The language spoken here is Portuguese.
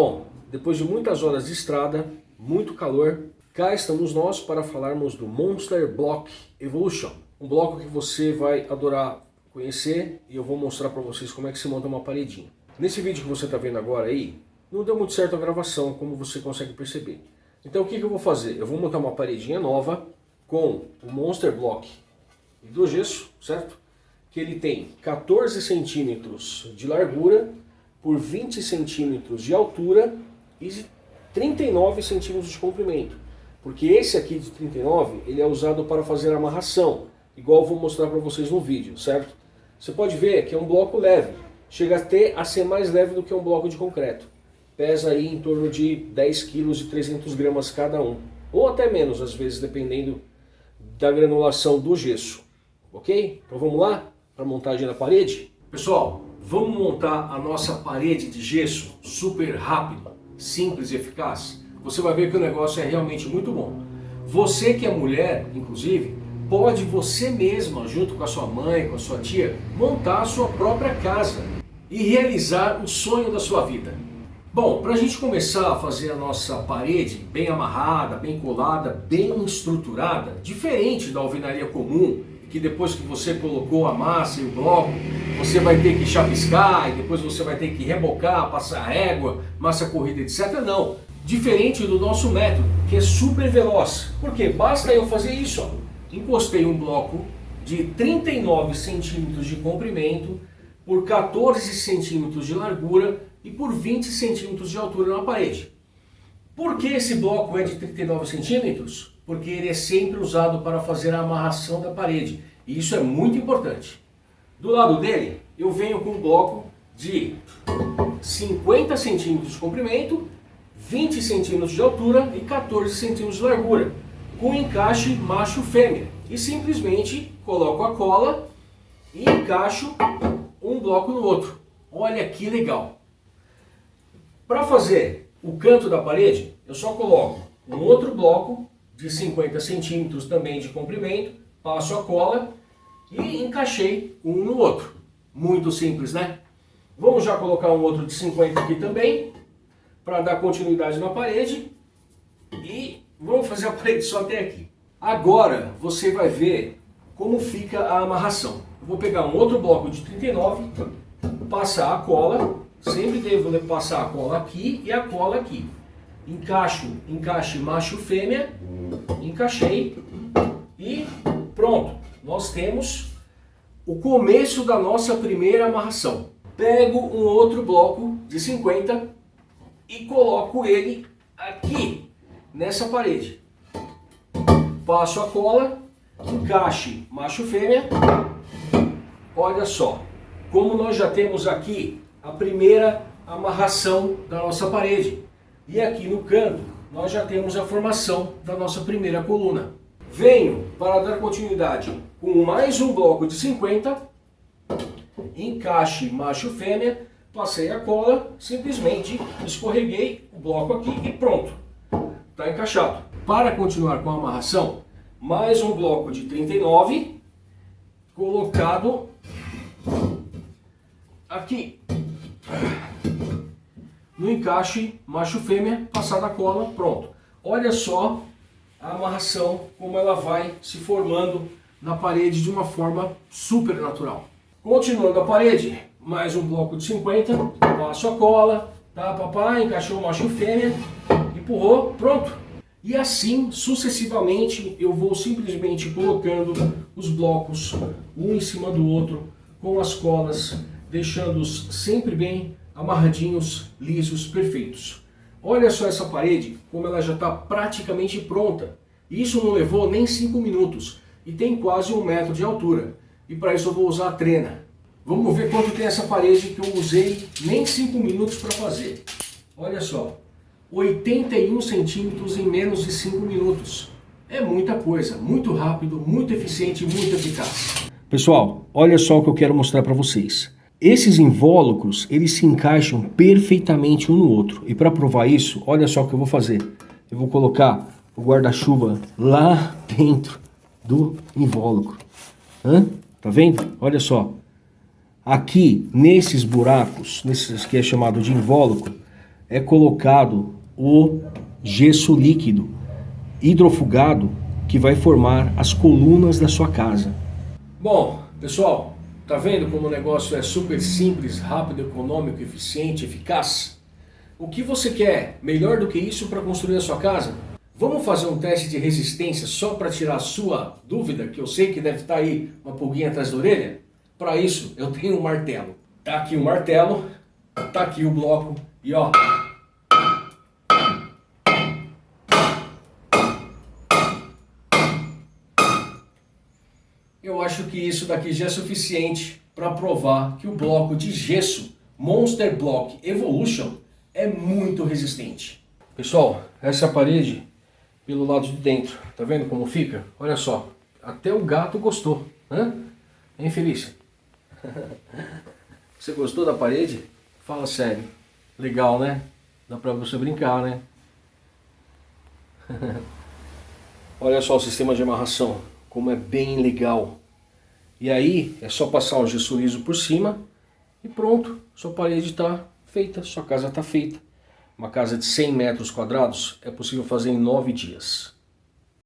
Bom, depois de muitas horas de estrada, muito calor, cá estamos nós para falarmos do Monster Block Evolution. Um bloco que você vai adorar conhecer e eu vou mostrar para vocês como é que se monta uma paredinha. Nesse vídeo que você está vendo agora aí, não deu muito certo a gravação, como você consegue perceber. Então o que, que eu vou fazer? Eu vou montar uma paredinha nova com o Monster Block hidrogesso, certo? Que ele tem 14 centímetros de largura por 20 centímetros de altura e 39 centímetros de comprimento. Porque esse aqui de 39, ele é usado para fazer amarração, igual vou mostrar para vocês no vídeo, certo? Você pode ver que é um bloco leve, chega até a ser mais leve do que um bloco de concreto. Pesa aí em torno de 10 kg e 300 gramas cada um, ou até menos às vezes, dependendo da granulação do gesso. Ok? Então vamos lá para a montagem da parede? Pessoal, vamos montar a nossa parede de gesso super rápido simples e eficaz, você vai ver que o negócio é realmente muito bom. Você que é mulher, inclusive, pode você mesma, junto com a sua mãe, com a sua tia, montar a sua própria casa e realizar o sonho da sua vida. Bom, para a gente começar a fazer a nossa parede bem amarrada, bem colada, bem estruturada, diferente da alvenaria comum, que depois que você colocou a massa e o bloco, você vai ter que chapiscar, e depois você vai ter que rebocar, passar régua, massa corrida, etc. Não. Diferente do nosso método, que é super veloz. Porque basta eu fazer isso. Ó. Encostei um bloco de 39 centímetros de comprimento por 14 centímetros de largura e por 20 centímetros de altura na parede. Por que esse bloco é de 39 centímetros? Porque ele é sempre usado para fazer a amarração da parede. E isso é muito importante. Do lado dele, eu venho com um bloco de 50 centímetros de comprimento, 20 centímetros de altura e 14 centímetros de largura, com encaixe macho-fêmea. E simplesmente coloco a cola e encaixo um bloco no outro. Olha que legal! Para fazer o canto da parede, eu só coloco um outro bloco de 50 centímetros também de comprimento, passo a cola e encaixei um no outro. Muito simples, né? Vamos já colocar um outro de 50 aqui também, para dar continuidade na parede. E vamos fazer a parede só até aqui. Agora você vai ver como fica a amarração. vou pegar um outro bloco de 39, passar a cola, sempre devo passar a cola aqui e a cola aqui encaixo, encaixe macho fêmea, encaixei e pronto. Nós temos o começo da nossa primeira amarração. Pego um outro bloco de 50 e coloco ele aqui, nessa parede. Passo a cola, encaixe macho fêmea. Olha só, como nós já temos aqui a primeira amarração da nossa parede. E aqui no canto, nós já temos a formação da nossa primeira coluna. Venho para dar continuidade com mais um bloco de 50, encaixe macho-fêmea, passei a cola, simplesmente escorreguei o bloco aqui e pronto, está encaixado. Para continuar com a amarração, mais um bloco de 39, colocado aqui no encaixe macho-fêmea, passada a cola, pronto. Olha só a amarração, como ela vai se formando na parede de uma forma super natural. Continuando a parede, mais um bloco de 50, passo a cola, tá papai, encaixou o macho e fêmea, empurrou, pronto. E assim, sucessivamente, eu vou simplesmente colocando os blocos um em cima do outro, com as colas, deixando-os sempre bem amarradinhos, lisos, perfeitos. Olha só essa parede, como ela já está praticamente pronta. Isso não levou nem 5 minutos e tem quase um metro de altura. E para isso eu vou usar a trena. Vamos ver quanto tem essa parede que eu usei nem 5 minutos para fazer. Olha só, 81 centímetros em menos de 5 minutos. É muita coisa, muito rápido, muito eficiente muito eficaz. Pessoal, olha só o que eu quero mostrar para vocês. Esses invólucros, eles se encaixam perfeitamente um no outro. E para provar isso, olha só o que eu vou fazer. Eu vou colocar o guarda-chuva lá dentro do invólucro. Hã? Tá vendo? Olha só. Aqui, nesses buracos, nesses que é chamado de invólucro, é colocado o gesso líquido hidrofugado que vai formar as colunas da sua casa. Bom, pessoal, tá vendo como o negócio é super simples, rápido, econômico, eficiente, eficaz? O que você quer melhor do que isso para construir a sua casa? Vamos fazer um teste de resistência só para tirar a sua dúvida, que eu sei que deve estar tá aí uma pulguinha atrás da orelha? Para isso, eu tenho um martelo. Tá aqui o martelo, tá aqui o bloco e ó... Eu acho que isso daqui já é suficiente para provar que o bloco de gesso Monster Block Evolution é muito resistente. Pessoal, essa é parede pelo lado de dentro. Tá vendo como fica? Olha só, até o gato gostou, né? Hein, Felícia? Você gostou da parede? Fala sério. Legal, né? Dá pra você brincar, né? Olha só o sistema de amarração, como é bem legal. E aí, é só passar gesso liso por cima e pronto. Sua parede está feita, sua casa está feita. Uma casa de 100 metros quadrados é possível fazer em 9 dias.